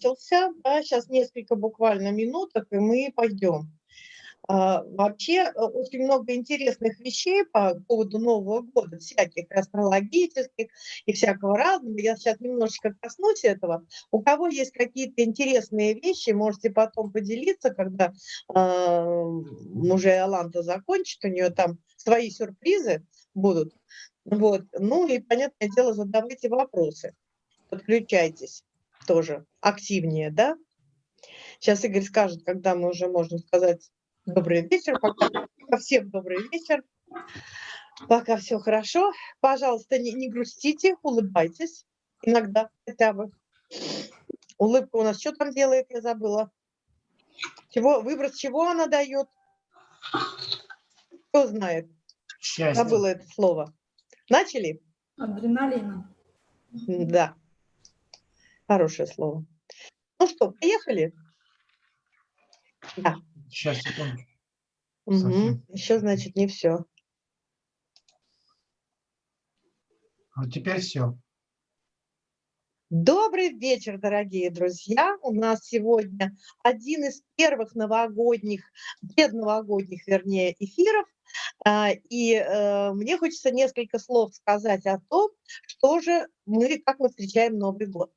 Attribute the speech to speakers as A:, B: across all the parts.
A: начался, да, сейчас несколько буквально минуток, и мы пойдем. А, вообще э, очень много интересных вещей по поводу Нового года, всяких астрологических и всякого разного. Я сейчас немножечко коснусь этого. У кого есть какие-то интересные вещи, можете потом поделиться, когда э, уже Аланта закончит, у нее там свои сюрпризы будут. Вот. Ну и, понятное дело, задавайте вопросы, подключайтесь тоже активнее, да? Сейчас Игорь скажет, когда мы уже можем сказать Добрый вечер. Пока, всем добрый вечер. Пока все хорошо. Пожалуйста, не, не грустите, улыбайтесь. Иногда хотя бы. Улыбка у нас что там делает, я забыла. Чего, выброс чего она дает? Кто знает? Счастье. Забыла это слово. Начали?
B: Адреналина.
A: Да. Хорошее слово. Ну что, поехали?
C: Да. Сейчас, секунду.
A: Угу. Еще, значит, не все.
C: Вот теперь все.
A: Добрый вечер, дорогие друзья. У нас сегодня один из первых новогодних, предновогодних, вернее, эфиров. А, и э, мне хочется несколько слов сказать о том, что же мы, как мы встречаем Новый год.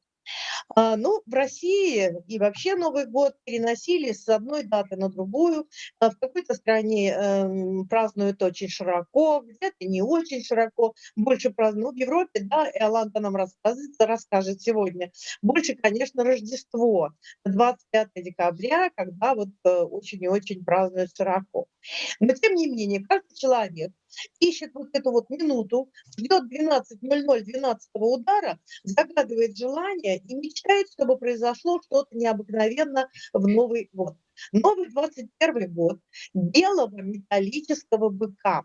A: А, ну, в России и вообще Новый год переносили с одной даты на другую. А, в какой-то стране э, празднуют очень широко, где-то не очень широко, больше празднуют. Ну, в Европе, да, и Аланта нам расскажет, расскажет сегодня, больше, конечно, Рождество, 25 декабря, когда вот э, очень и очень празднуют широко. Но, тем не менее, каждый человек ищет вот эту вот минуту, ждет 12.00, 12 удара, загадывает желание и мечтает, чтобы произошло что-то необыкновенно в Новый год. Новый 21 год белого металлического быка.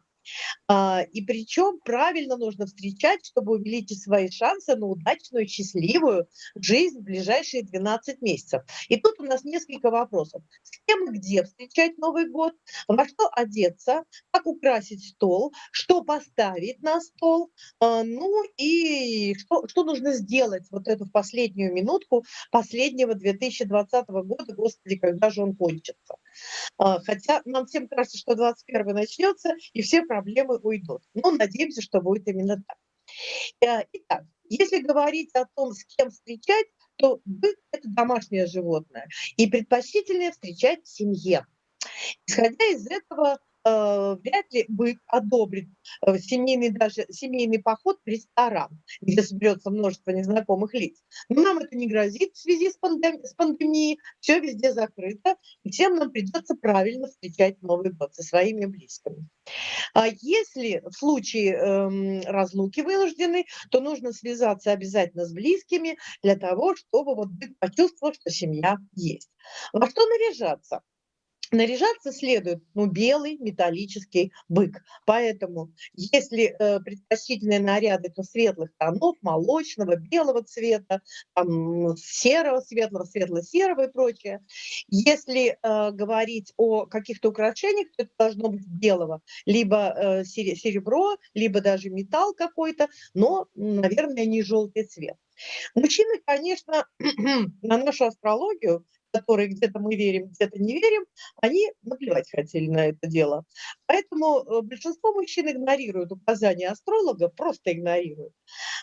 A: А, и причем правильно нужно встречать, чтобы увеличить свои шансы на удачную, счастливую жизнь в ближайшие 12 месяцев. И тут у нас несколько вопросов. С кем и где встречать Новый год, во что одеться, как украсить стол, что поставить на стол, а, ну и что, что нужно сделать вот эту последнюю минутку последнего 2020 года, господи, когда же он кончится. А, хотя нам всем кажется, что 21 начнется, и все проблемы уйдут. Но надеемся, что будет именно так. Э, итак, если говорить о том, с кем встречать, то бык – это домашнее животное, и предпочтительнее встречать в семье. Исходя из этого, вряд ли бык одобрит э, семейный, даже семейный поход в ресторан, где соберется множество незнакомых лиц. Но нам это не грозит в связи с, пандем... с пандемией, все везде закрыто, и всем нам придется правильно встречать Новый год со своими близкими. А если в случае эм, разлуки вынуждены, то нужно связаться обязательно с близкими для того, чтобы вот бык почувствовал, что семья есть. Во что наряжаться? Наряжаться следует ну, белый металлический бык. Поэтому, если э, предпочтительные наряды, то светлых тонов, молочного, белого цвета, там, серого, светлого, светло-серого и прочее. Если э, говорить о каких-то украшениях, то это должно быть белого. Либо э, серебро, либо даже металл какой-то, но, наверное, не желтый цвет. Мужчины, конечно, на нашу астрологию которые где-то мы верим, где-то не верим, они наплевать хотели на это дело. Поэтому э, большинство мужчин игнорируют указания астролога, просто игнорируют.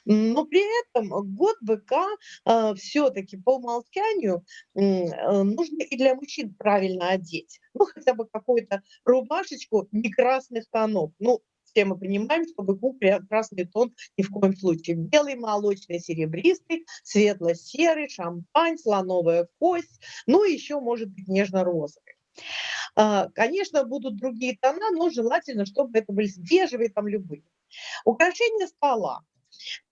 A: Но при этом год быка э, все-таки по умолчанию э, нужно и для мужчин правильно одеть. Ну, хотя бы какую-то рубашечку не красных тонов. Ну, все мы понимаем, что быку красный тон ни в коем случае. Белый, молочный, серебристый, светло-серый, шампань, слоновая кость, ну и еще может быть нежно-розовый. А, конечно, будут другие тона, но желательно, чтобы это были бежевые, там любые. Украшение стола.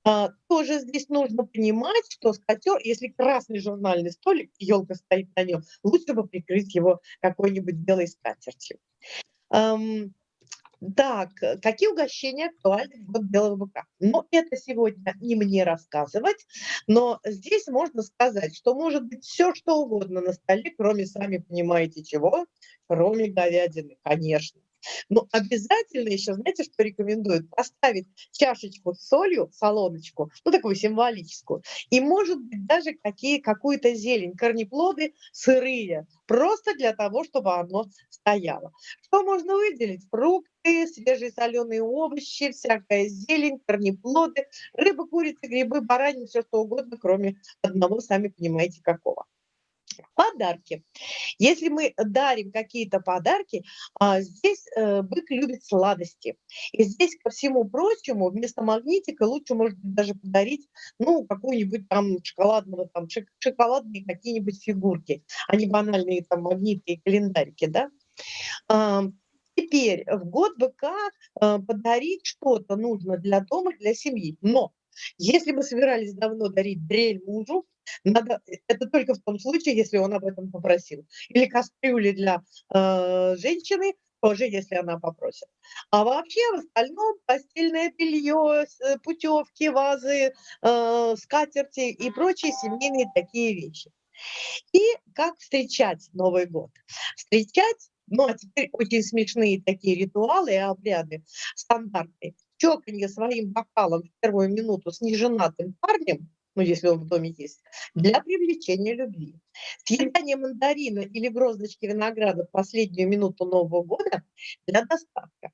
A: А, тоже здесь нужно понимать, что скатер, если красный журнальный столик, елка стоит на нем, лучше бы прикрыть его какой-нибудь белой скатертью. Так, какие угощения актуальны в год белого быка? Ну, это сегодня не мне рассказывать, но здесь можно сказать, что может быть все, что угодно на столе, кроме, сами понимаете чего, кроме говядины, конечно. Но обязательно еще, знаете, что рекомендуют? Поставить чашечку с солью, солоночку, ну такую символическую, и может быть даже какие, какую-то зелень, корнеплоды сырые, просто для того, чтобы оно стояло. Что можно выделить? Фрукты, свежие соленые овощи, всякая зелень, корнеплоды, рыба, курица, грибы, баранина, все что угодно, кроме одного, сами понимаете, какого. Подарки. Если мы дарим какие-то подарки, а, здесь э, бык любит сладости. И здесь, ко всему прочему, вместо магнитика лучше, может быть, даже подарить, ну, какую-нибудь там шоколадного, там, шоколадные какие-нибудь фигурки, а не банальные там магниты и календарики, да. Теперь в год быка э, подарить что-то нужно для дома, для семьи. Но если мы собирались давно дарить дрель мужу, надо, э, это только в том случае, если он об этом попросил. Или кастрюли для э, женщины, тоже если она попросит. А вообще в остальном постельное белье, э, путевки, вазы, э, скатерти и прочие семейные такие вещи. И как встречать Новый год? Встречать ну, а теперь очень смешные такие ритуалы и обряды, стандартные. Чоканье своим бокалом в первую минуту с неженатым парнем – ну, если он в доме есть, для привлечения любви. Съедание мандарина или гроздочки винограда в последнюю минуту Нового года для достатка.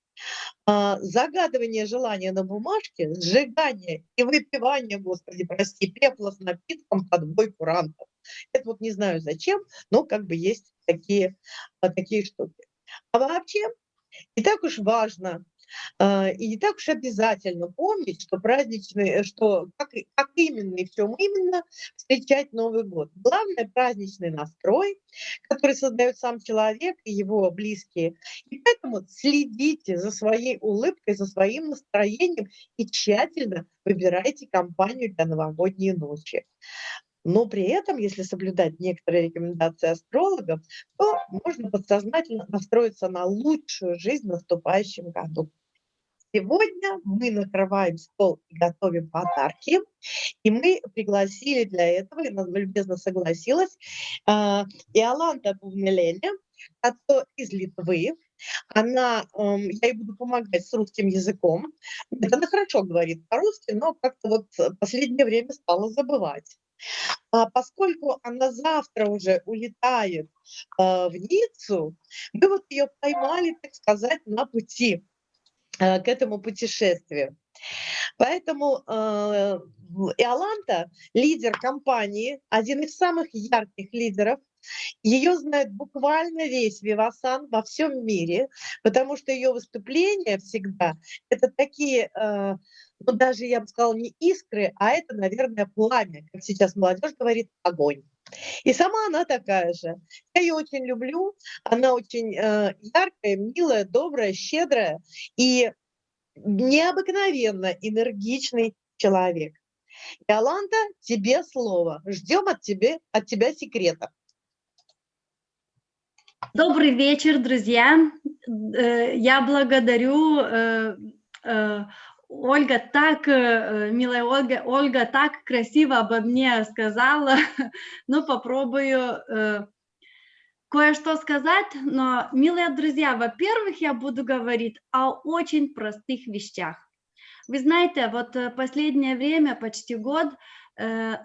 A: А, загадывание желания на бумажке, сжигание и выпивание, господи, прости, пепла с напитком под бой курантов. Это вот не знаю зачем, но как бы есть такие, а, такие штуки. А вообще, не так уж важно, и не так уж обязательно помнить, что праздничный, что как, как именно и в чем именно встречать Новый год. Главное – праздничный настрой, который создает сам человек и его близкие. И поэтому следите за своей улыбкой, за своим настроением и тщательно выбирайте компанию для новогодней ночи. Но при этом, если соблюдать некоторые рекомендации астрологов, то можно подсознательно настроиться на лучшую жизнь в наступающем году. Сегодня мы накрываем стол и готовим подарки. И мы пригласили для этого, и она любезно согласилась, э, Иоланта Пувнелене, из Литвы. Она, эм, я ей буду помогать с русским языком. Она хорошо говорит по-русски, но как-то вот в последнее время стала забывать. А поскольку она завтра уже улетает э, в Ниццу, мы вот ее поймали, так сказать, на пути. Э, к этому путешествию. Поэтому э, Иоланта, лидер компании, один из самых ярких лидеров, ее знает буквально весь Вивасан во всем мире, потому что ее выступления всегда это такие, э, ну даже я бы сказала, не искры, а это, наверное, пламя, как сейчас молодежь говорит, огонь. И сама она такая же. Я ее очень люблю. Она очень э, яркая, милая, добрая, щедрая и необыкновенно энергичный человек. Иоланда, тебе слово. Ждем от, тебе, от тебя секрета.
B: Добрый вечер, друзья. Э, я благодарю э, э, Ольга так, э, милая Ольга, Ольга так красиво обо мне сказала, ну попробую э, кое-что сказать, но, милые друзья, во-первых, я буду говорить о очень простых вещах. Вы знаете, вот э, последнее время, почти год,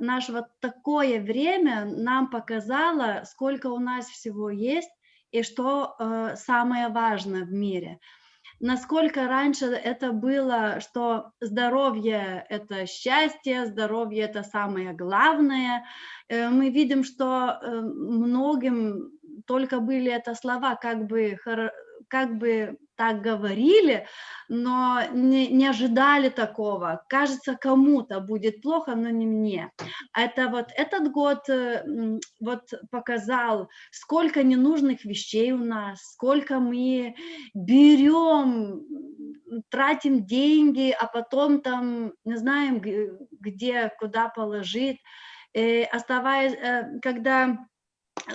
B: наше вот такое время нам показало, сколько у нас всего есть и что самое важное в мире – насколько раньше это было, что здоровье – это счастье, здоровье – это самое главное. Э, мы видим, что э, многим только были это слова, как бы, как бы так говорили, но не, не ожидали такого. Кажется, кому-то будет плохо, но не мне. Это вот этот год э, вот показал, сколько ненужных вещей у нас, сколько мы берем, тратим деньги, а потом там не знаем, где, куда положить. И э, оставаясь, э, когда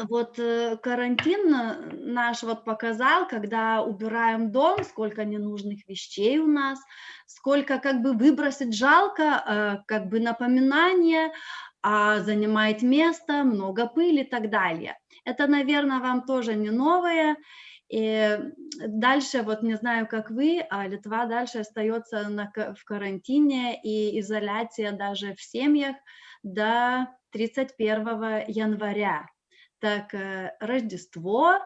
B: вот э, карантин э, наш вот показал, когда убираем дом, сколько ненужных вещей у нас, сколько как бы выбросить жалко, э, как бы напоминание, а занимает место, много пыли и так далее. Это, наверное, вам тоже не новое. И дальше, вот не знаю, как вы, а Литва дальше остается на, в карантине и изоляция даже в семьях до 31 января. Так, э, Рождество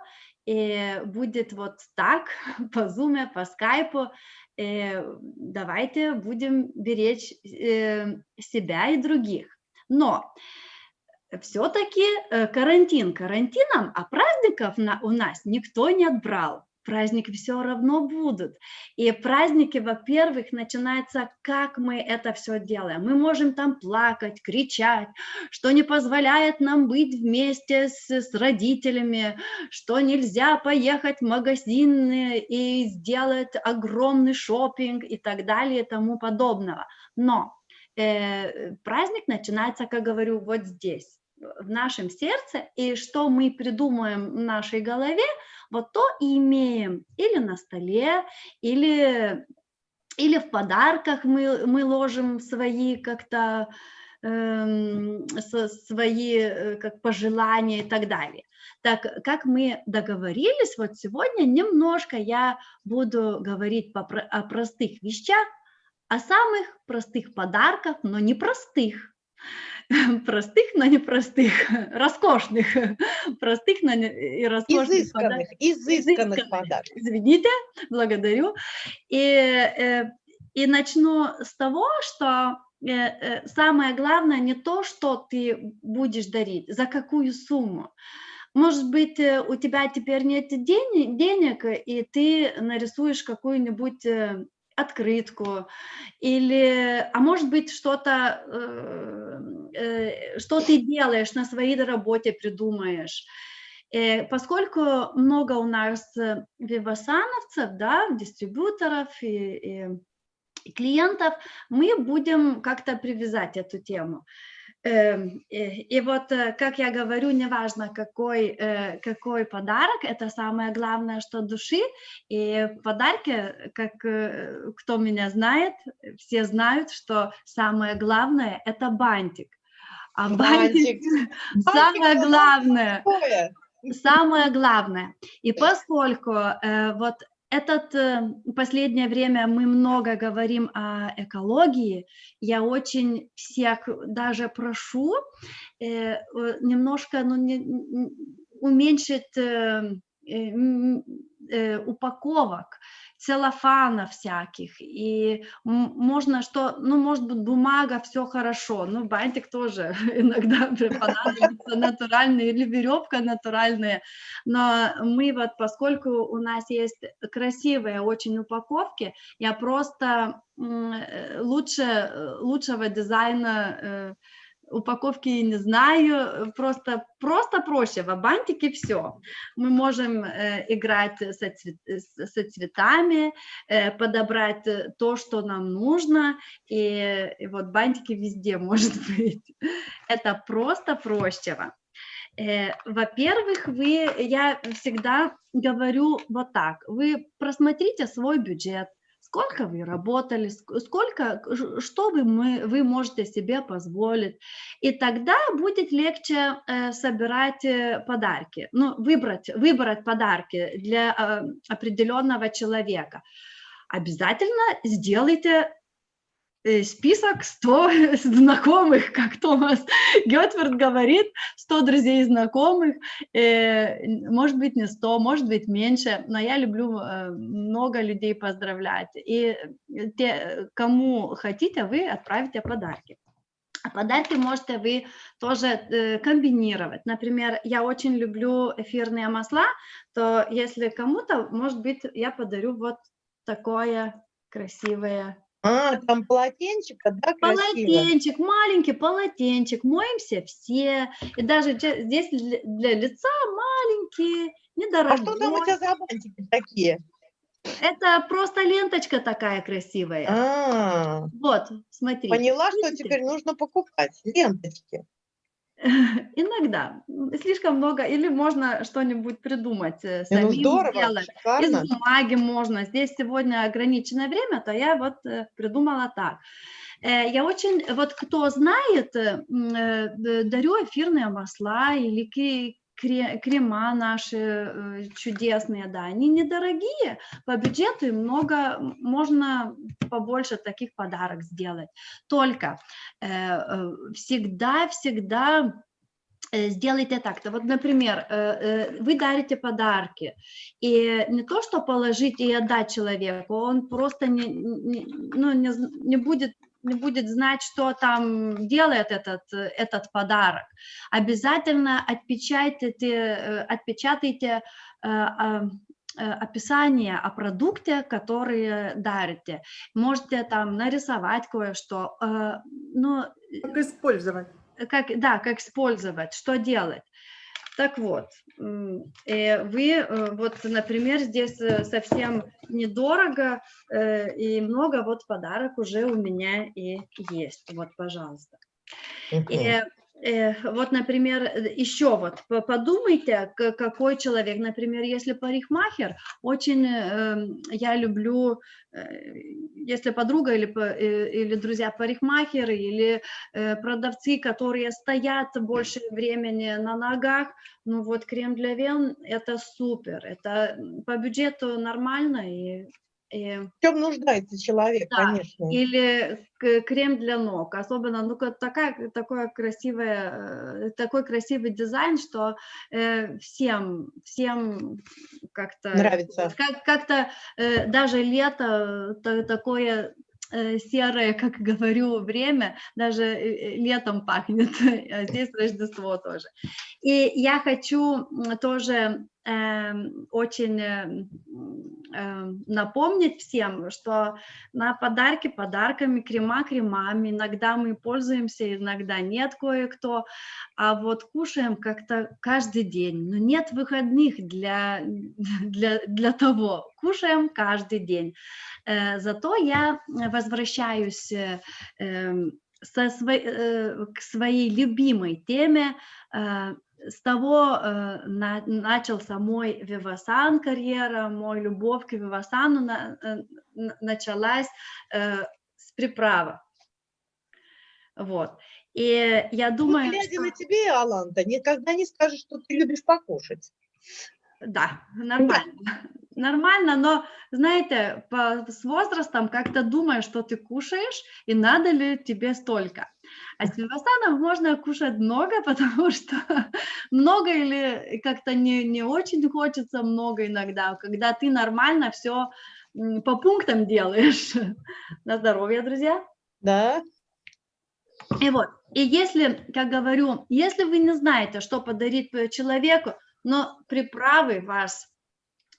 B: и будет вот так, по зуме, по скайпу. И давайте будем беречь э, себя и других. Но все-таки э, карантин карантином, а праздников на, у нас никто не отбрал. Праздники все равно будут. И праздники, во-первых, начинаются, как мы это все делаем. Мы можем там плакать, кричать, что не позволяет нам быть вместе с, с родителями, что нельзя поехать в магазин и сделать огромный шопинг и так далее и тому подобного. Но э, праздник начинается, как говорю, вот здесь в нашем сердце, и что мы придумаем в нашей голове, вот то и имеем или на столе, или, или в подарках мы, мы ложим свои как-то эм, свои э, как пожелания и так далее. Так как мы договорились, вот сегодня немножко я буду говорить о простых вещах, о самых простых подарках, но не простых, простых, но не простых, роскошных, простых, но не и роскошных.
A: Изысканных, изысканных, изысканных подарков.
B: Извините, благодарю. И, э, и начну с того, что э, э, самое главное не то, что ты будешь дарить, за какую сумму. Может быть, у тебя теперь нет денег и ты нарисуешь какую-нибудь открытку или а может быть что-то э, э, что ты делаешь на своей работе придумаешь. Э, поскольку много у нас вивасановцев да дистрибьюторов и, и, и клиентов мы будем как-то привязать эту тему и вот, э, как я говорю, неважно, какой, э, какой подарок, это самое главное, что души. И в подарке, как э, кто меня знает, все знают, что самое главное – это бантик. А бантик, бантик самое главное. Самое главное. И поскольку э, вот этот э, последнее время мы много говорим о экологии. Я очень всех даже прошу э, немножко ну, не, уменьшить э, упаковок целлофана всяких, и можно что, ну, может быть, бумага, все хорошо, ну, бантик тоже иногда понадобится натуральный, или веревка натуральная, но мы вот, поскольку у нас есть красивые очень упаковки, я просто э, лучше, лучшего дизайна э, упаковки не знаю, просто, просто проще, в бантике все. Мы можем э, играть со, цвет, со цветами, э, подобрать то, что нам нужно, и, и вот бантики везде может быть. Это просто проще. Э, Во-первых, вы, я всегда говорю вот так, вы просмотрите свой бюджет, сколько вы работали, сколько, что вы, мы, вы можете себе позволить. И тогда будет легче э, собирать э, подарки, ну, выбрать, выбрать подарки для э, определенного человека. Обязательно сделайте список 100 знакомых, как Томас Гетфорд говорит, 100 друзей и знакомых, э, может быть не 100, может быть меньше, но я люблю э, много людей поздравлять. И те, кому хотите, вы отправите подарки. А подарки можете вы тоже комбинировать. Например, я очень люблю эфирные масла, то если кому-то, может быть, я подарю вот такое красивое
A: а, там полотенчик, да,
B: Полотенчик, маленький полотенчик, моемся все. И даже здесь для лица маленькие, недорогие.
A: А что там у тебя за бантики такие?
B: Это просто ленточка такая красивая. А -а -а. Вот, смотри.
A: Поняла, что теперь нужно покупать ленточки.
B: Иногда. Слишком много. Или можно что-нибудь придумать э,
A: ну, самим ну, здорово,
B: сделать. Шикарно. Из бумаги можно. Здесь сегодня ограниченное время, то я вот э, придумала так. Э, я очень, вот кто знает, дарю эфирные масла или крема наши чудесные, да, они недорогие, по бюджету и много, можно побольше таких подарок сделать. Только всегда-всегда сделайте так-то. Вот, например, вы дарите подарки, и не то, что положить и отдать человеку, он просто не, не, ну, не, не будет будет знать, что там делает этот, этот подарок. Обязательно отпечатайте, э, отпечатайте э, а, э, описание о продукте, который дарите. Можете там нарисовать кое-что. Ну,
D: как использовать.
B: Как, да, как использовать, что делать. Так вот, э, вы, э, вот, например, здесь э, совсем недорого и много, вот подарок уже у меня и есть. Вот, пожалуйста. И Э, вот, например, э, еще вот подумайте, какой человек, например, если парикмахер, очень эм, я люблю, э, если подруга или, или друзья парикмахеры, или продавцы, которые стоят больше времени на ногах, ну вот крем для вен это супер, это по бюджету нормально и
A: в чем нуждается человек, да, конечно.
B: Или крем для ног, особенно, ну, такая, такое красивое, э, такой красивый дизайн, что э, всем, всем как-то...
A: Нравится.
B: Как, как-то э, даже лето то, такое э, серое, как говорю, время, даже э, летом пахнет, а здесь Рождество тоже. И я хочу тоже очень э, эм, напомнить всем, что на подарки подарками, крема кремами, иногда мы пользуемся, иногда нет кое-кто, а вот кушаем как-то каждый день, но нет выходных для, для, для того, кушаем каждый день. Э, зато я возвращаюсь э, эм, со своей, к своей любимой теме с того э, на, начался мой вивасан карьера, мой любовь к вивасану на, э, началась э, с приправа. Вот. И я ну, думаю,
A: ну, глядя что... на тебе, Аланта, никогда не скажешь, что ты любишь покушать.
B: Да, нормально. Нормально, но, знаете, по, с возрастом как-то думаешь, что ты кушаешь, и надо ли тебе столько. А с вивасаном можно кушать много, потому что много или как-то не, не очень хочется много иногда, когда ты нормально все по пунктам делаешь. На здоровье, друзья.
A: Да.
B: И вот, и если, как говорю, если вы не знаете, что подарить человеку, но приправы вас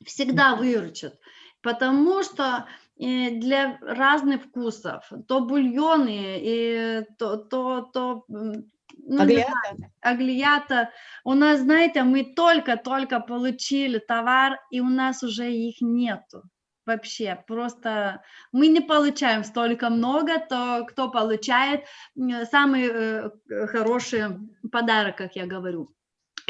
B: всегда выручат, потому что для разных вкусов, то бульоны, и то, то, то
A: ну, аглията.
B: аглията. У нас, знаете, мы только-только получили товар, и у нас уже их нету. Вообще, просто мы не получаем столько много, то кто получает самый э, хороший подарок, как я говорю.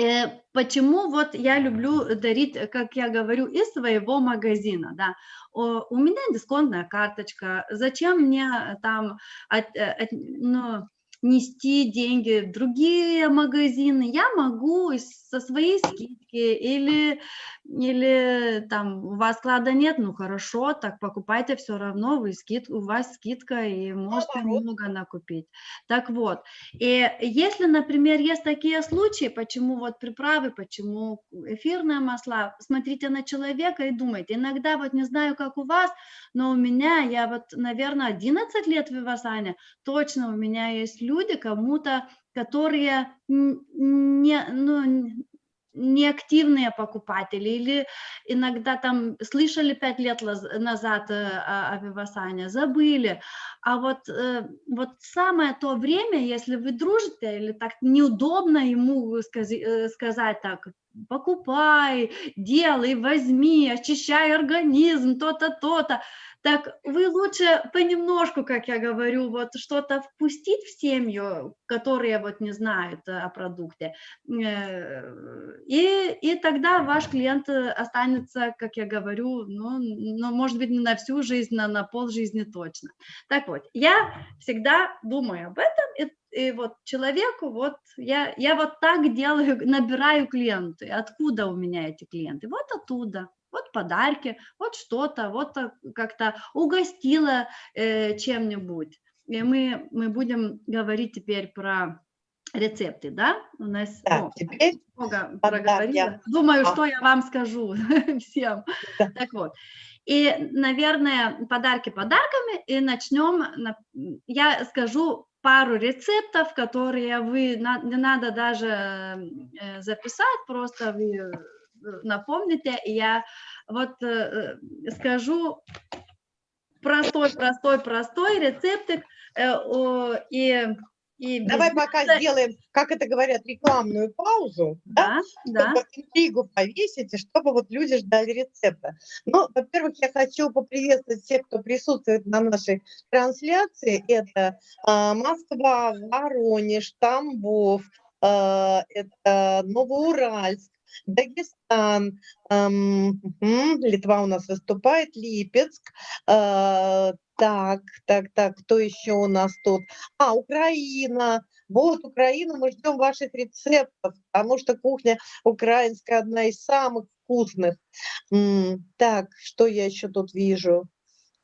B: Э, почему вот я люблю дарить, как я говорю, из своего магазина, да, у меня дисконтная карточка, зачем мне там от, э, от, ну, нести деньги в другие магазины, я могу со своей скидки или, или там у вас склада нет, ну хорошо, так покупайте все равно, вы скид, у вас скидка и можете много накупить. Так вот, и если, например, есть такие случаи, почему вот приправы, почему эфирные масла, смотрите на человека и думайте, иногда вот не знаю, как у вас, но у меня, я вот, наверное, 11 лет в Вивасане, точно у меня есть люди кому-то, которые не, ну, неактивные покупатели или иногда там слышали пять лет назад э, о, Вивасане, забыли. А вот, э, вот самое то время, если вы дружите или так неудобно ему сказать, э, сказать так, покупай, делай, возьми, очищай организм, то-то, то-то, так вы лучше понемножку, как я говорю, вот что-то впустить в семью, которые вот не знают о продукте, э, и, и тогда ваш клиент останется, как я говорю, ну, ну может быть, не на всю жизнь, но на пол жизни точно. Так вот, я всегда думаю об этом, и и вот человеку, вот я, я вот так делаю, набираю клиенты. Откуда у меня эти клиенты? Вот оттуда вот подарки, вот что-то, вот как-то угостила э, чем-нибудь. И мы, мы будем говорить теперь про рецепты, да? У нас
A: да,
B: ну,
A: теперь
B: много проговорила. Думаю, а. что я вам скажу всем. Да. Так вот. И, наверное, подарки подарками, и начнем, я скажу пару рецептов, которые вы, не надо даже э, записать, просто вы напомните, я вот э, э, скажу простой, простой, простой рецептик. Э, и,
A: и Давай пока это... сделаем, как это говорят, рекламную паузу, да, да, чтобы да. интригу повесить, и чтобы вот люди ждали рецепта. Ну, во-первых, я хочу поприветствовать всех, кто присутствует на нашей трансляции. Это э, Москва, Воронеж, Тамбов, э, это Новоуральск, Дагестан, эм, Литва у нас выступает, Липецк, э, так, так, так, кто еще у нас тут? А, Украина. Вот, Украина, мы ждем ваших рецептов, потому что кухня украинская одна из самых вкусных. Так, что я еще тут вижу?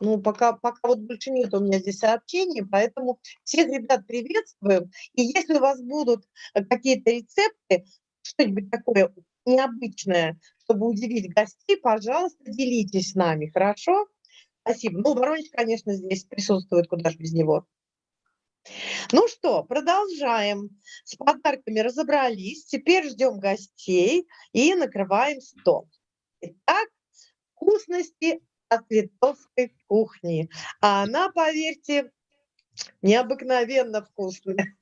A: Ну, пока, пока вот больше нет у меня здесь сообщений, поэтому всех ребят приветствуем. И если у вас будут э, какие-то рецепты, что-нибудь такое необычное, чтобы удивить гостей, пожалуйста, делитесь с нами, хорошо? Спасибо. Ну, Воронеж, конечно, здесь присутствует, куда же без него. Ну что, продолжаем. С подарками разобрались. Теперь ждем гостей и накрываем стол. Итак, вкусности от литовской кухни. А она, поверьте, необыкновенно вкусная.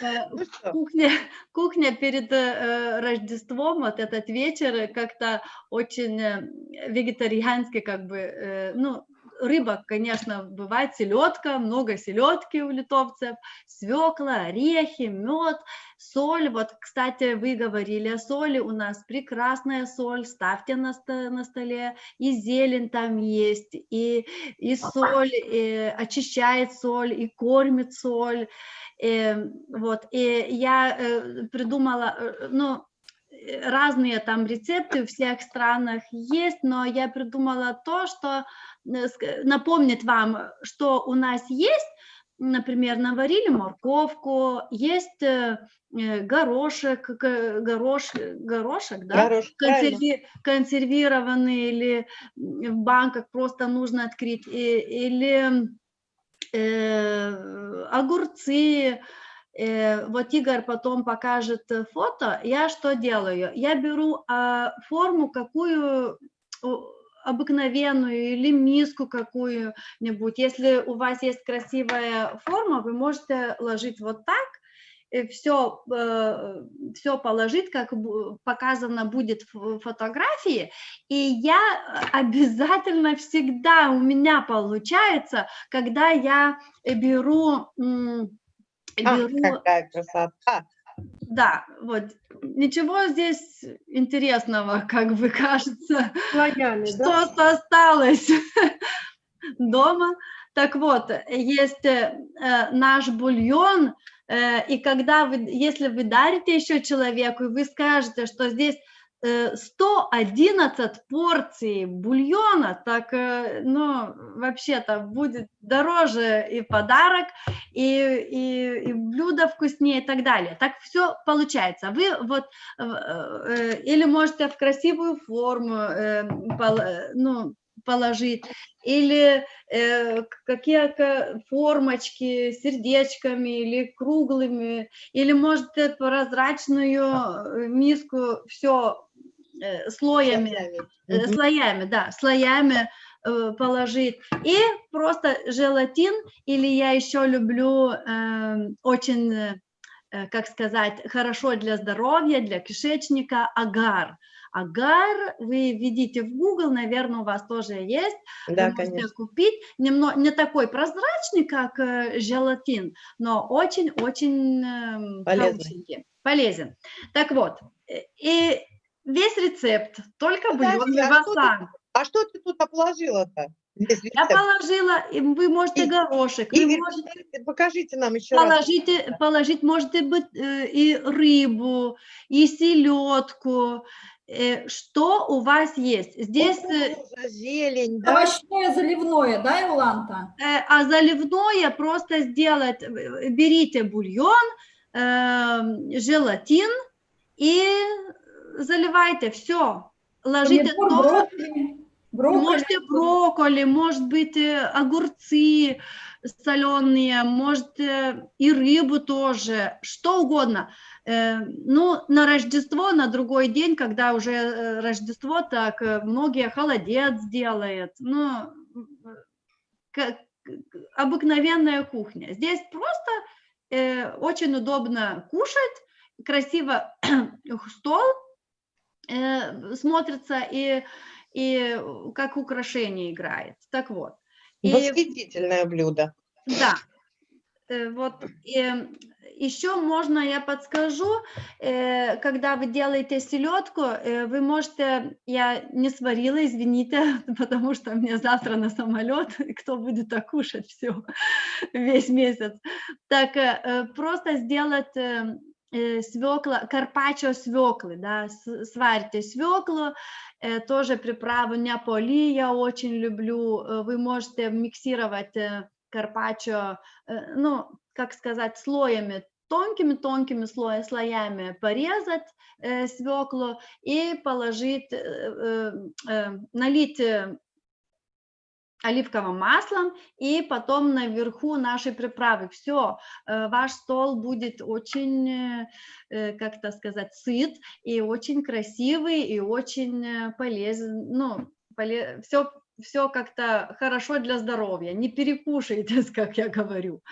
B: Э, ну кухня, кухня перед э, Рождеством, вот этот вечер как-то очень э, вегетарианский, как бы, э, ну, рыба, конечно, бывает селедка, много селедки у литовцев, свекла, орехи, мед, соль. Вот, кстати, вы говорили о соли, у нас прекрасная соль, ставьте на, на столе, и зелень там есть, и, и соль, и очищает соль, и кормит соль. И, эм, вот, и я э, придумала, э, ну, разные там рецепты в всех странах есть, но я придумала то, что напомнит вам, что у нас есть, например, наварили морковку, есть э, э, горошек, горош, горошек, да, Горошек, Консерви, консервированный или в банках просто нужно открыть, и, или э, огурцы, Э, вот Игорь потом покажет э, фото, я что делаю? Я беру а, форму какую обыкновенную или миску какую-нибудь. Если у вас есть красивая форма, вы можете ложить вот так, и все, э, все положить, как показано будет в фотографии, и я обязательно всегда у меня получается, когда я беру
A: Ах, какая красота!
B: Да, вот. Ничего здесь интересного, как бы кажется. Что-то да? осталось дома. Так вот, есть э, наш бульон, э, и когда вы, если вы дарите еще человеку, и вы скажете, что здесь 111 э, порций бульона, так, э, ну, вообще-то будет дороже и подарок, и, и, и блюдо вкуснее и так далее. Так все получается. Вы вот, э, или можете в красивую форму, ну, положить, или э, какие-то формочки сердечками или круглыми, или может прозрачную миску, все слоями, слоями, слоями да, слоями э, положить. И просто желатин, или я еще люблю э, очень э, как сказать, хорошо для здоровья, для кишечника, агар. Агар вы видите в Google, наверное, у вас тоже есть.
A: Да,
B: вы
A: конечно.
B: купить. Немно, не такой прозрачный, как э, желатин, но очень-очень эм,
A: Полезный.
B: хорошенький, полезен. Так вот, э, и весь рецепт только
A: Подожди,
B: бульон
A: а что ты. А что ты тут положила-то?
B: Я положила, и вы можете
A: И-
B: горошек, вы
A: Игорь,
B: можете
A: покажите- нам еще раз.
B: положите, положить, можете быть э, и рыбу, и селедку, э, что у вас есть. Здесь, э,
A: Кукуруза, зелень, да?
D: Овощное заливное, да, Иоланта?
B: а заливное просто сделать, берите бульон, желатин и заливайте, все. Ложите
D: Помидор,
B: то,
D: брокколи, брокколи.
B: Можете брокколи, может быть, огурцы соленые, может э, и рыбу тоже, что угодно. Э, Ну, на Рождество, на другой день, когда уже э, Рождество, так многие холодец делают. Ну, как обыкновенная кухня. Здесь просто очень удобно кушать, красиво стол смотрится и и как украшение играет. Так вот. И,
A: Восхитительное блюдо.
B: да, э, вот и еще можно, я подскажу, э, когда вы делаете селедку, э, вы можете, я не сварила, извините, потому что мне завтра на самолет, кто будет так кушать все весь месяц. Так э, э, просто сделать э, э, свекла, карпаччо свеклы, да, с- сварите свеклу, э, тоже приправу неаполи я очень люблю, э, вы можете миксировать э, карпаччо, э, ну, как сказать, слоями, тонкими-тонкими слоя, слоями порезать э, свеклу и положить, э, э, э, налить э, оливковым маслом и потом наверху наши приправы. Все, ваш стол будет очень, э, э, как это сказать, сыт и очень красивый и очень э, полезен. Ну, поле... все, все как-то хорошо для здоровья. Не перекушайте, как я говорю.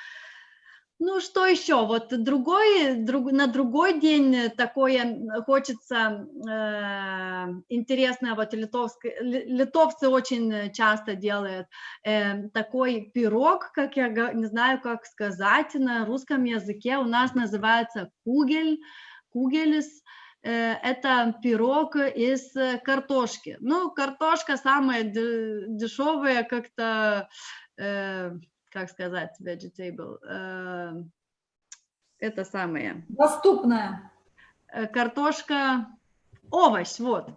B: Ну, что еще? Вот другой, друг, на другой день такое хочется э, интересное, вот литовское, ли- литовцы очень часто делают э, такой пирог, как я не знаю, как сказать на русском языке, у нас называется кугель, кугелис, Э, это пирог из картошки. Ну, картошка самая дешевая, как-то, э, как сказать, vegetable, э, это самое,
D: Доступное.
B: э, картошка, овощ, вот.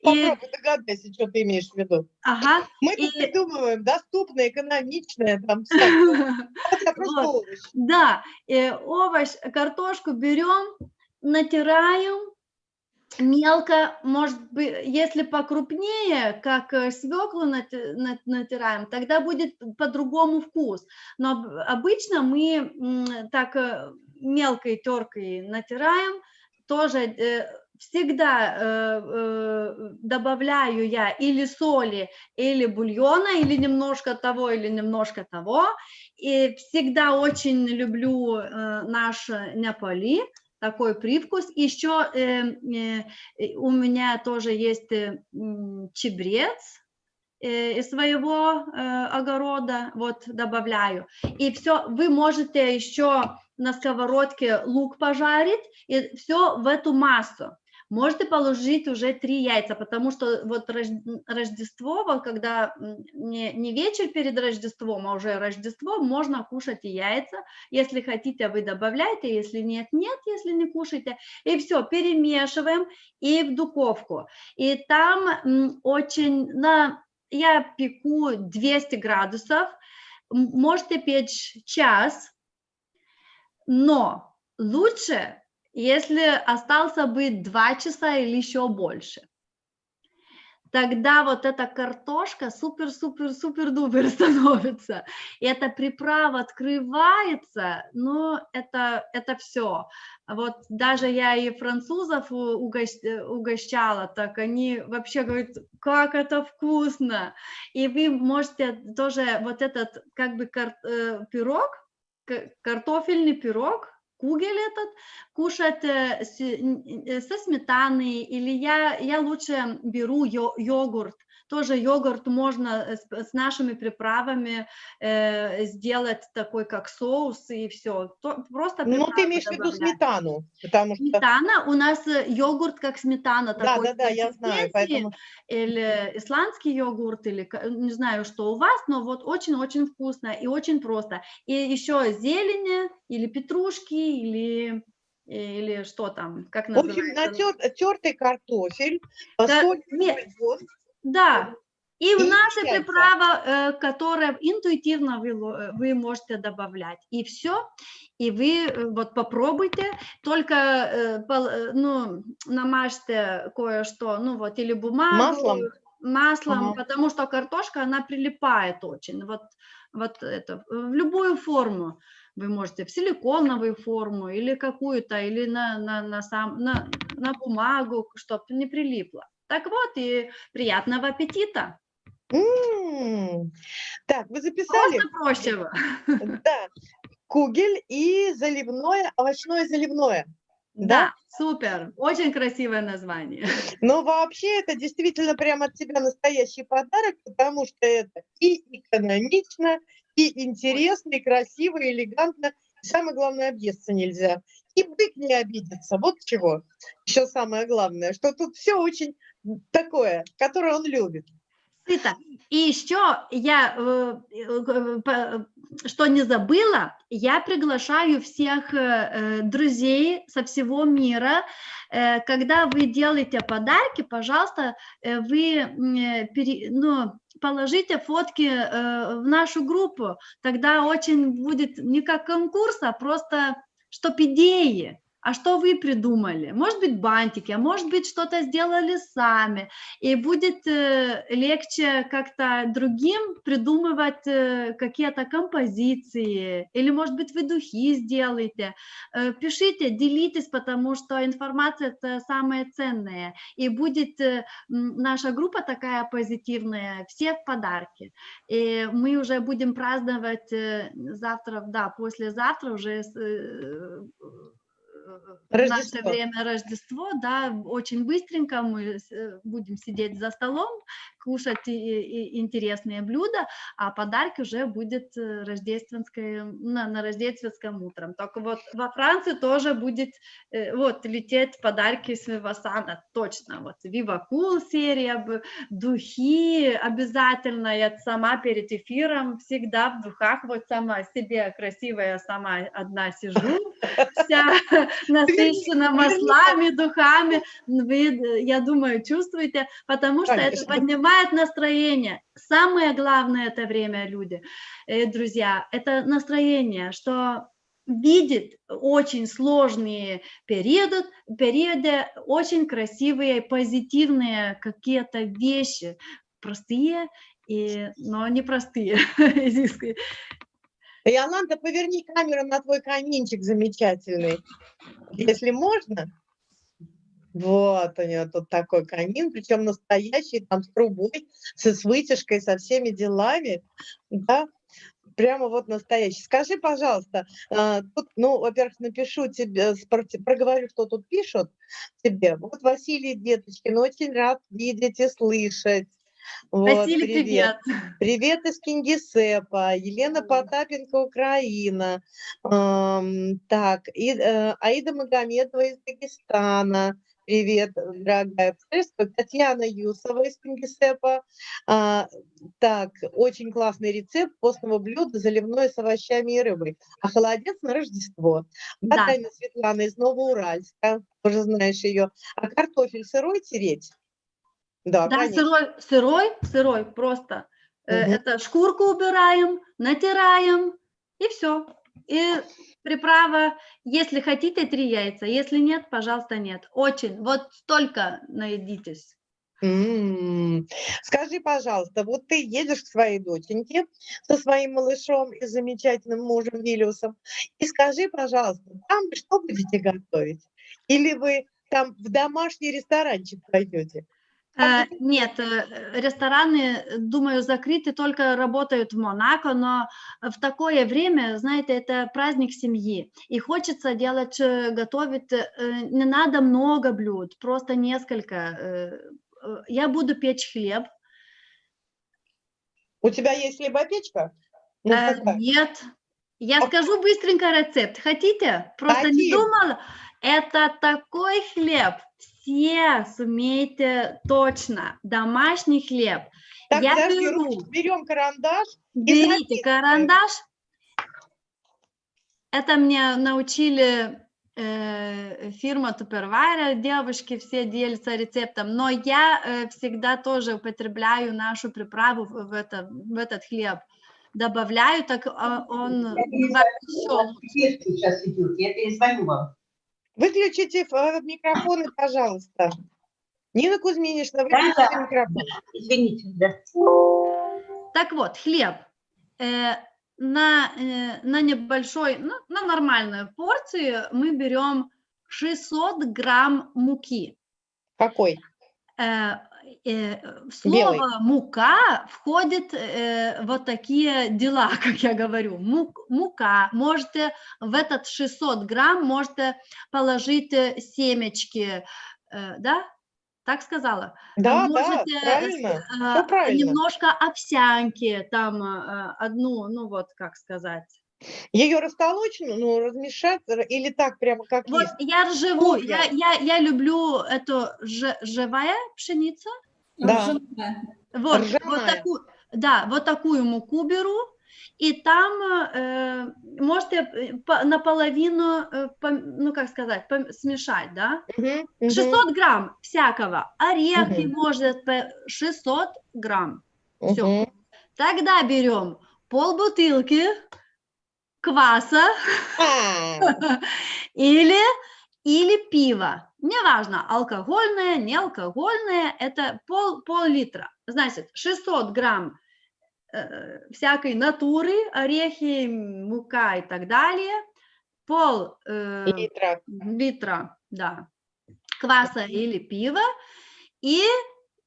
B: И,
A: Попробуй догадайся, что ты имеешь в виду.
B: ага,
A: Мы тут
B: И-
A: придумываем доступное, экономичное, там все.
B: Да, э, овощ, картошку берем, натираем мелко, может быть, если покрупнее, как э, свеклу нати- на- натираем, тогда будет по-другому вкус. Но об- обычно мы так э, мелкой теркой натираем, тоже э, всегда добавляю я или соли, или бульона, или немножко того, или немножко того. И всегда очень люблю э, наш неаполи, такой привкус. Еще э, э, у меня тоже есть э, чебрец э, из своего э, огорода, вот добавляю. И все, вы можете еще на сковородке лук пожарить, и все в эту массу. Можете положить уже три яйца, потому что вот Рож- Рождество, когда не, не вечер перед Рождеством, а уже Рождество, можно кушать и яйца. Если хотите, вы добавляйте, если нет, нет, если не кушаете. И все, перемешиваем и в духовку. И там очень, на, я пеку 200 градусов, можете печь час, но лучше, если остался бы 2 часа или еще больше. Тогда вот эта картошка супер-супер-супер-дубер становится. И эта приправа открывается, ну, это, это все. Вот даже я и французов угощала, так они вообще говорят, как это вкусно. И вы можете тоже вот этот как бы э, пирог картофельный пирог, кугель этот, кушать э, э, со сметаной, или я, я лучше беру йо- йогурт, тоже йогурт можно э, с, с нашими приправами э, сделать такой, как соус, и все. Просто
A: Ну, ты имеешь в виду сметану, потому что...
B: Сметана, у нас э, йогурт как сметана.
A: Да,
B: такой
A: да, да, я знаю, поэтому...
B: Или исландский йогурт, или не знаю, что у вас, но вот очень-очень вкусно и очень просто. И еще зелени, или петрушки, или, или что там, как
A: В общем,
B: называется?
A: тертый картофель,
B: Да,
A: соль,
B: не-
A: бульон.
B: Да. И в наши приправы, э, которые интуитивно вы, э, вы можете добавлять. И все. И вы э, вот попробуйте, только ну, намажьте кое-что, ну вот, или бумагу.
A: Маслом?
B: Маслом,
A: Ага.
B: потому что картошка, она прилипает очень. Вот, вот это, в любую форму. Вы можете в силиконовую форму или какую-то, или на, на, на, сам, на, на бумагу, чтобы не прилипло. Так вот, и приятного аппетита.
A: М. Так, вы записали?
B: Просто проще.
A: Да. Кугель и заливное, овощное заливное.
B: Да, супер. Очень красивое название.
A: Но вообще это действительно прямо от тебя настоящий подарок, потому что это и экономично, и интересно, и красиво, и элегантно. И самое главное, объесться нельзя. И бык не обидится. Вот чего. Еще самое главное, что тут все очень такое, которое он любит.
B: Сыто. И еще я, э, э, что не забыла, я приглашаю всех э, друзей со всего мира. Когда вы делаете подарки, пожалуйста, вы ну, положите фотки в нашу группу. Тогда очень будет не как конкурс, а просто чтоб идеи. А что вы придумали? Может быть, бантики, а может быть, что-то сделали сами и будет э, легче как-то другим придумывать э, какие-то композиции, или, может быть, вы духи сделаете. Э, пишите, делитесь, потому что информация – это самое ценное, и будет наша группа такая позитивная, все в подарки. И мы уже будем праздновать завтра, да, послезавтра уже в наше
A: Рождество.
B: время Рождество, да, очень быстренько мы э, будем сидеть за столом, кушать интересные блюда, а подарки уже будет э, рождественское, на, на рождественском утром. Только вот во Франции тоже будет э, вот лететь подарки с Вивасана, точно, вот Viva Cool серия, духи обязательно, я сама перед эфиром всегда в духах, вот сама себе красивая, сама одна сижу, вся насыщена маслами, духами, вы, э, я думаю, чувствуете, потому что это
A: Конечно.
B: Поднимает настроение. Самое главное это время, люди, э, друзья, это настроение, что видит очень сложные периоды, периоды, очень красивые, позитивные какие-то вещи, простые, и, но непростые.
A: Иоланда, поверни камеру на твой каминчик замечательный, если можно. Вот у нее тут такой камин, причем настоящий, там с трубой, со, с вытяжкой, со всеми делами, да, прямо вот настоящий. Скажи, пожалуйста, а, тут, ну, во-первых, напишу тебе, проговорю, что тут пишут тебе. Вот Василий Деточкин, очень рад видеть и слышать. Вот,
B: Василий, привет.
A: Привет из Кингисеппа, Елена Потапенко, Украина. Ам, так, и, э, Аида Магомедова из Дагестана. Привет, дорогая. Приветствую. Татьяна Юсова из Кингисеппа. А, так, очень классный рецепт постного блюда заливное с овощами и рыбой. А холодец на Рождество.
B: Да.
A: Батайна Светлана из Новоуральска, тоже знаешь ее. А картофель сырой тереть? Да,
B: Да,
A: конечно.
B: сырой, сырой, сырой, просто.
A: Мгм.
B: Это шкурку убираем, натираем, и все. И приправа, если хотите, три яйца, если нет, пожалуйста, нет. Очень, вот столько наедитесь.
A: Скажи, пожалуйста, вот ты едешь к своей доченьке со своим малышом и замечательным мужем Виллиусом, и скажи, пожалуйста, там что будете готовить? Или вы там в домашний ресторанчик пойдете?
B: Э, Нет, э, рестораны, э, думаю, закрыты, только работают в Монако, но в такое время, знаете, это праздник семьи, и хочется делать, э, готовить, не надо много блюд, просто несколько. Я буду печь хлеб,
A: У тебя есть хлебопечка? Ну,
B: Э? Нет, я
A: А-
B: скажу быстренько рецепт. Хотите? Просто не
A: Хотим.
B: думала. Это такой хлеб, все сумеете точно. Домашний хлеб.
A: Так,
B: я
A: подожди,
B: беру.
A: ручку, берем карандаш.
B: Берите карандаш. Это мне научили э, фирма Tupperware, девушки все делятся рецептом, но я э, всегда тоже употребляю нашу приправу в, в это, в этот хлеб. Добавляю, так а, он
E: сейчас идет, я перезвоню вам.
A: Выключите э, микрофоны, пожалуйста. Нина Кузьминична,
E: Да,
A: выключите
E: да.
A: микрофон.
E: Извините, да.
B: Так вот, хлеб. Э, на, э, на небольшой, ну, на нормальную порцию мы берем 600 грамм муки.
A: Какой?
B: Э, э, в
A: Белый.
B: слово мука входит э, вот такие дела, как я говорю. Мук- мука. Можете в этот 600 грамм можете положить э, семечки, э, да? Так сказала?
A: Да, да,
B: Можете,
A: правильно.
B: э,
A: правильно.
B: Немножко овсянки, там э, одну, ну вот как сказать.
A: Ее растолочь, ну, размешать или так прямо как
B: Вот
A: есть?
B: я живу,
A: Вкусно.
B: я, я, я люблю эту же- живая пшеница,
A: Да.
B: Вот, вот такую, да, вот такую муку беру, и там э, можете э, по- наполовину, э, ну как сказать, пом- смешать, да?
A: Мгм, мгм.
B: 600 грамм всякого, орехи
A: Мгм.
B: может по 600 грамм. всё.
A: Мгм.
B: Тогда берем полбутылки кваса или, или пиво. Неважно, алкогольное, неалкогольное, это пол, пол-литра. Значит, 600 грамм э, всякой натуры, орехи, мука и так далее, пол э,
A: литра.
B: литра, да, кваса или пива, и,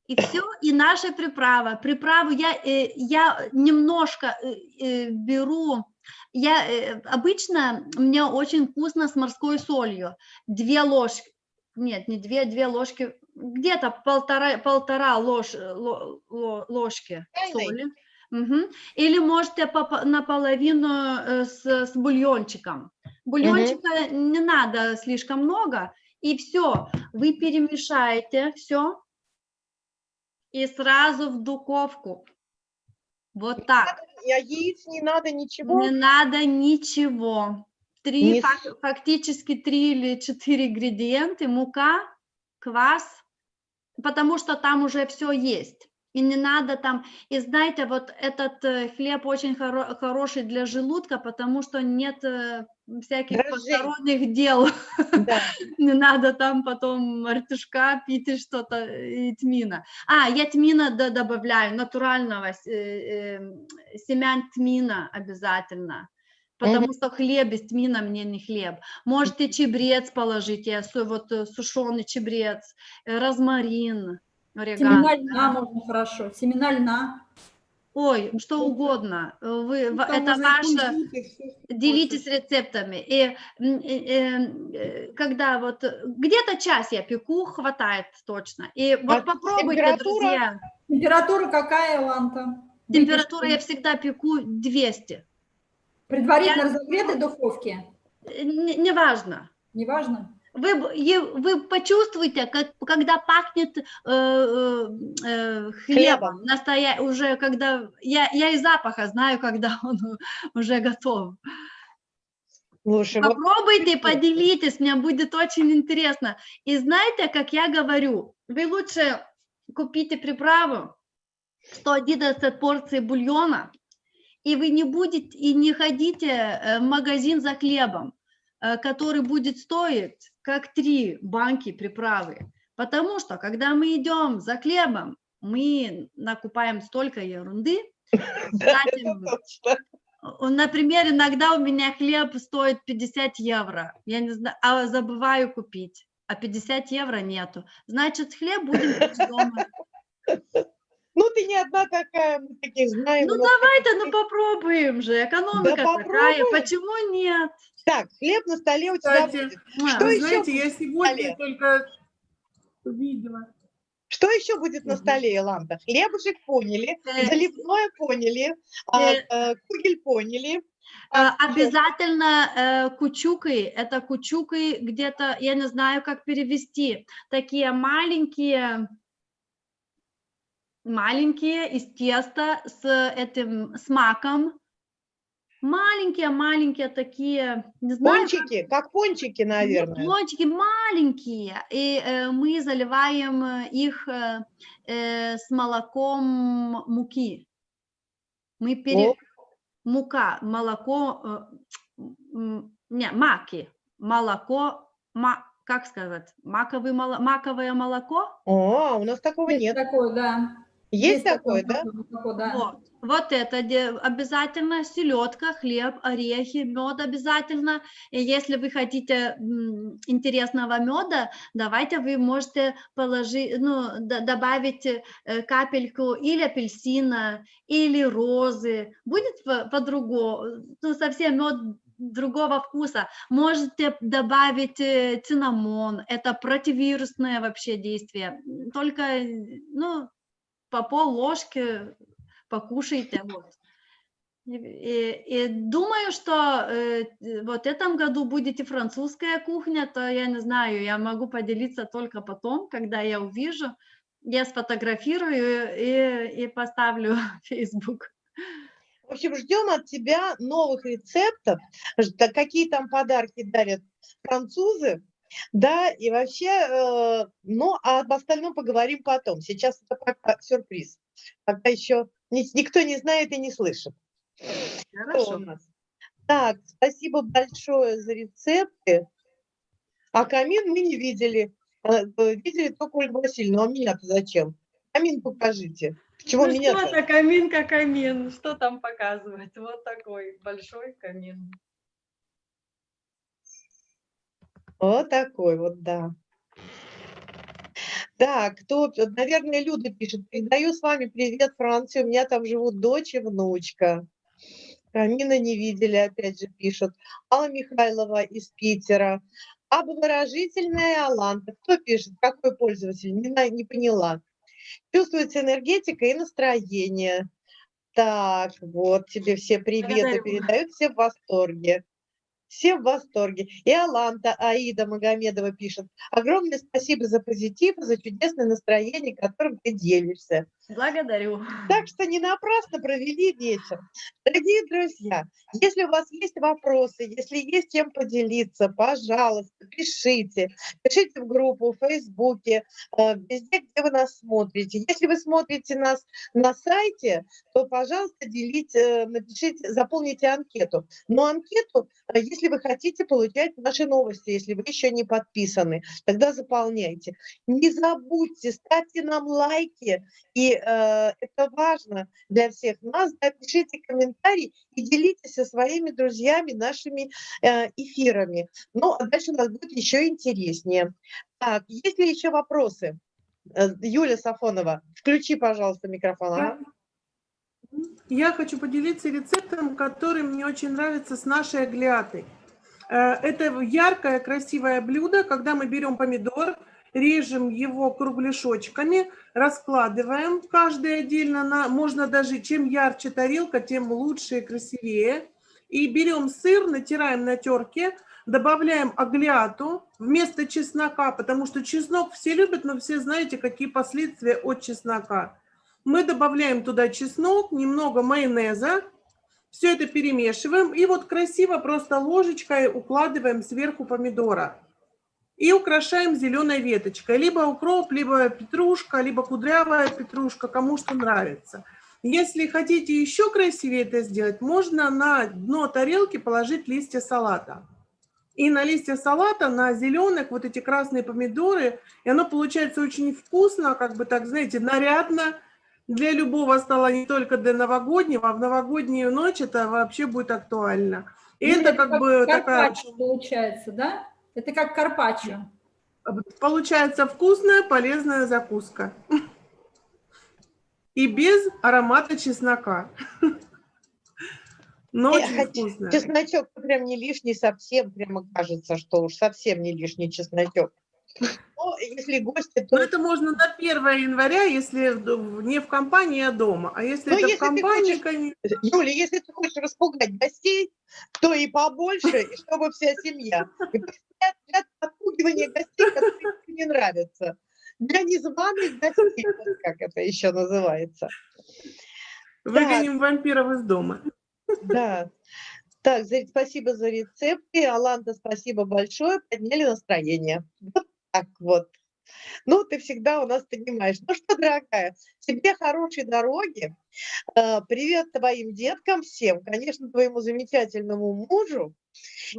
B: и все, и наша приправа. Приправу я, э, я немножко э, э, беру, я э, обычно, мне очень вкусно с морской солью, две ложки, нет, не две, две ложки, где-то полтора, полтора ложь, э, ло- ло- ложки соли. Мгм. Или можете наполовину э, с, с бульончиком. Бульончика не надо слишком много, и все, вы перемешаете все и сразу в духовку. Вот так.
A: А яиц не надо, ничего?
B: Не надо ничего. Три,
A: Не
B: фак- фактически три или четыре ингредиента, мука, квас, потому что там уже все есть. И не надо там, и знаете, вот этот э, хлеб очень хоро- хороший для желудка, потому что нет э, всяких
A: Дрожжей.
B: посторонних дел.
A: Да.
B: Не надо там потом артишка пить и что-то, и тмина. А, я тмина д- добавляю, натурального э, э, семян тмина обязательно. Потому что хлеб без тмина мне не хлеб. Можете чебрец положить, я вот э, сушеный чебрец, розмарин, орегано.
D: Семена льна можно хорошо. Семена льна.
B: Ой, что угодно. Э, Вы,
A: Ну,
B: это
A: и
B: ваше.
A: и
B: Делитесь рецептами. И м, э, э, э, когда вот где-то час я пеку, хватает точно. И вот
A: А
B: попробуйте,
A: температура?
B: друзья.
D: Температура какая, Ланта?
B: Температура я всегда пеку 200.
D: Предварительно разогретой духовке?
B: Э, не- Неважно. Вы, вы почувствуете, как, когда пахнет э, э, э, хлебом, настоя... уже когда я, я и запаха знаю, когда он уже готов.
A: Слушай, вот
B: Попробуйте, поделитесь, мне будет очень интересно. И знаете, как я говорю, вы лучше купите приправу, 111 порций бульона, и вы не будете, и не ходите э, в магазин за хлебом, э, который будет стоить как три банки приправы. Потому что, когда мы идем за хлебом, мы накупаем столько ерунды,
A: да,
B: Например, иногда у меня хлеб стоит 50 евро, я не знаю, а забываю купить. а 50 евро нету. Значит, хлеб будем дома.
A: Ну, ты не одна такая, мы таких знаем.
B: Ну давай-то, ну попробуем же, экономика такая,
A: попробуем.
B: почему нет?
A: Так, хлеб на столе у тебя
F: Кстати,
A: будет.
B: Муа.
A: Что еще
F: знаете, я
A: будет
F: сегодня
A: столе?
F: только увидела.
A: Что еще будет на столе, Иланда? Хлебушек поняли,
B: Э,
A: заливное поняли, а,
B: э,
A: э, кугель поняли.
B: Обязательно э, кучукой, это кучукой где-то, я не знаю, как перевести, такие маленькие, маленькие из теста с этим, с маком, маленькие-маленькие такие, не знаю, как-
A: Пончики, как пончики,
B: ну,
A: наверное.
B: Пончики маленькие, и э, мы заливаем э, их э, э, с молоком муки. Мы пере...
A: О.
B: Мука, молоко, э, не, маки, молоко, ма, как сказать, маковый, маковое молоко?
A: О, у нас такого
D: Есть
A: нет.
D: такое, да.
A: Есть такое, да?
D: такое, да.
B: Вот, вот это обязательно селедка, хлеб, орехи, мед обязательно. И если вы хотите интересного меда, давайте вы можете положить, ну, добавить э, капельку или апельсина, или розы. Будет по- по-другому, ну, совсем мед другого вкуса. Можете добавить э, цинамон, это противирусное вообще действие. Только, ну, по пол ложки покушайте. Вот. И, и- думаю, что э, вот этом году будет и французская кухня, то я не знаю, я могу поделиться только потом, когда я увижу. Я сфотографирую и, и поставлю в Facebook.
A: В общем, ждем от тебя новых рецептов, какие там подарки дарят французы, да, и вообще, ну, а об остальном поговорим потом. Сейчас это пока сюрприз, пока еще ни- никто не знает и не слышит. Что у нас? Так, спасибо большое за рецепты. А камин мы не видели. Э, э, Видели только Ольгу Васильевну. А меня-то зачем? Камин покажите. Чего
B: Ну
A: меня
B: что это камин как камин, что там показывать? Вот такой большой камин.
A: Вот такой вот, да. Так, кто, наверное, Люда пишет. Передаю с вами привет, Франции. У меня там живут дочь и внучка. Камина не видели, опять же пишут. Алла Михайлова из Питера. Облагорожительная Аланта. Кто пишет? Какой пользователь? Не, не поняла. Чувствуется энергетика и настроение. Так, вот тебе все приветы передают, все в восторге. Все в восторге. И Аланта Аида Магомедова пишет. Огромное спасибо за позитив, за чудесное настроение, которым ты делишься.
B: Благодарю.
A: Так что не напрасно провели вечер. Дорогие друзья, если у вас есть вопросы, если есть чем поделиться, пожалуйста, пишите. Пишите в группу, в Фейсбуке, э, везде, где вы нас смотрите. Если вы смотрите нас на сайте, то, пожалуйста, делите, напишите, заполните анкету. Но анкету, э, если вы хотите получать наши новости, если вы еще не подписаны, тогда заполняйте. Не забудьте, ставьте нам лайки, и э, это важно для всех нас. Да, пишите комментарии и делитесь со своими друзьями нашими э, эфирами. Ну, а дальше у нас будет еще интереснее. Так, есть ли еще вопросы? Э, Юля Сафонова, включи, пожалуйста, микрофон. Ага.
F: Я хочу поделиться рецептом, который мне очень нравится с нашей аглиатой. Э, Это яркое, красивое блюдо, когда мы берем помидор, режем его кругляшочками, раскладываем каждый отдельно, на, можно даже, чем ярче тарелка, тем лучше и красивее. И берем сыр, натираем на терке, добавляем аглиату вместо чеснока, потому что чеснок все любят, но все знаете, какие последствия от чеснока. Мы добавляем туда чеснок, немного майонеза, все это перемешиваем и вот красиво просто ложечкой укладываем сверху помидора. И украшаем зеленой веточкой. Либо укроп, либо петрушка, либо кудрявая петрушка, кому что нравится. Если хотите еще красивее это сделать, можно на дно тарелки положить листья салата. И на листья салата, на зеленых, вот эти красные помидоры, и оно получается очень вкусно, как бы так, знаете, нарядно, для любого стола, не только для новогоднего, а в новогоднюю ночь это вообще будет актуально. И
D: Ну,
F: это как бы такая...
D: получается, да? Это как карпаччо.
F: Получается вкусная, полезная закуска. И без аромата чеснока. Но
A: Не,
F: очень
A: хотя
F: вкусная.
A: Чесночок прям не лишний совсем, прямо кажется, что уж совсем не лишний чесночок. Но если гости,
F: Но
A: то
F: это можно на 1 января, если не в компании, а дома. А если
A: Ну,
F: это
A: если
F: в компании,
A: хочешь-
F: конечно,
A: Юля, если ты хочешь распугать гостей, то и побольше, и чтобы вся семья. И для, отпугивания гостей, которые не нравятся. Для незваных гостей, как это еще называется.
F: выгоним вампиров из дома.
A: Да. Так, спасибо за рецепты. Аланта, спасибо большое. Подняли настроение. Вот так вот. Ну, ты всегда у нас понимаешь. Ну что, дорогая, тебе хорошей дороги. Э, Привет твоим деткам всем. Конечно, твоему замечательному мужу.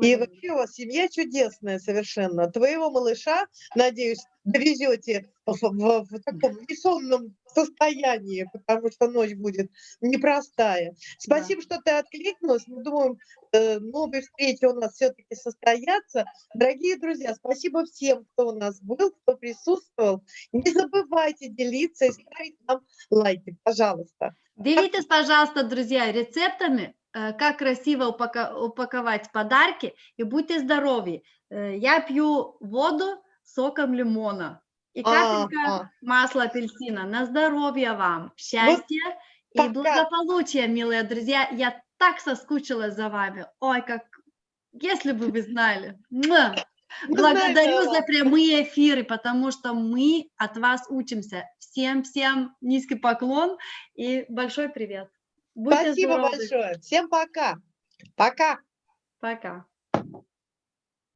A: И вообще у вас семья чудесная совершенно. Твоего малыша, надеюсь, довезете в, в- в таком несонном состоянии, потому что ночь будет непростая. Спасибо, что ты откликнулась. Мы думаем, э, новые встречи у нас все-таки состоятся. Дорогие друзья, спасибо всем, кто у нас был, кто присутствовал. Не забывайте делиться и ставить нам лайки, пожалуйста.
B: Делитесь, пожалуйста, друзья, рецептами, как красиво упаковать подарки, и будьте здоровы. Э, Я пью воду соком лимона и капелька
A: Ага.
B: масла апельсина. На здоровье вам, счастья и
A: пока.
B: благополучия, милые друзья. Я так соскучилась за вами. Ой, как... Если бы вы знали.
A: Знаем,
B: Благодарю
A: да,
B: за прямые эфиры, потому что мы от вас учимся. Всем-всем низкий поклон и большой привет. Будьте
A: Спасибо
B: здоровы.
A: большое. Всем пока. Пока.
B: Пока.